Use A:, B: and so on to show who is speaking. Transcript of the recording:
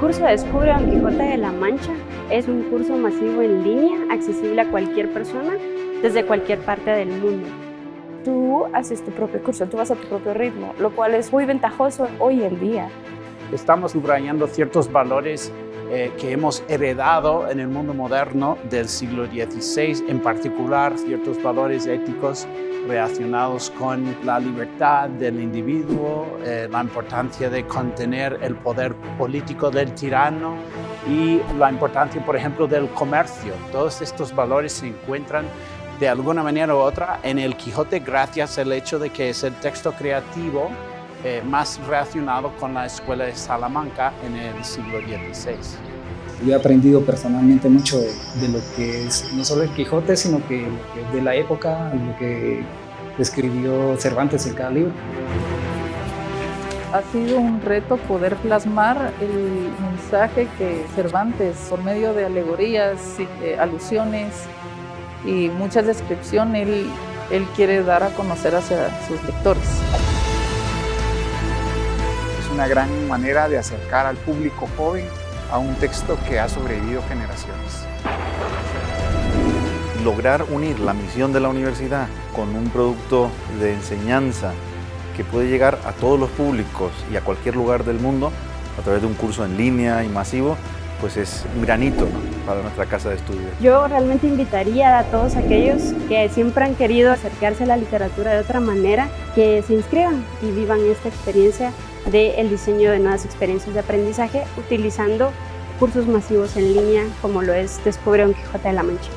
A: curso Descubre Don Quijote de la Mancha es un curso masivo en línea, accesible a cualquier persona desde cualquier parte del mundo.
B: Tú haces tu propio curso, tú vas a tu propio ritmo, lo cual es muy ventajoso hoy en día.
C: Estamos subrayando ciertos valores eh, que hemos heredado en el mundo moderno del siglo XVI, en particular ciertos valores éticos relacionados con la libertad del individuo, eh, la importancia de contener el poder político del tirano y la importancia, por ejemplo, del comercio. Todos estos valores se encuentran de alguna manera u otra en el Quijote gracias al hecho de que es el texto creativo eh, más relacionado con la escuela de Salamanca en el siglo XVI.
D: Yo he aprendido personalmente mucho de, lo que es no solo el Quijote, sino que, de la época, lo que escribió Cervantes en cada libro.
E: Ha sido un reto poder plasmar el mensaje que Cervantes, por medio de alegorías, y, alusiones y muchas descripciones, él, él quiere dar a conocer hacia sus lectores.
F: Una gran manera de acercar al público joven a un texto que ha sobrevivido generaciones.
G: Lograr unir la misión de la universidad con un producto de enseñanza que puede llegar a todos los públicos y a cualquier lugar del mundo a través de un curso en línea y masivo, pues es un granito para nuestra casa de estudio.
A: Yo realmente invitaría a todos aquellos que siempre han querido acercarse a la literatura de otra manera, que se inscriban y vivan esta experiencia del diseño de nuevas experiencias de aprendizaje utilizando cursos masivos en línea como lo es Descubre un Quijote de la Mancha.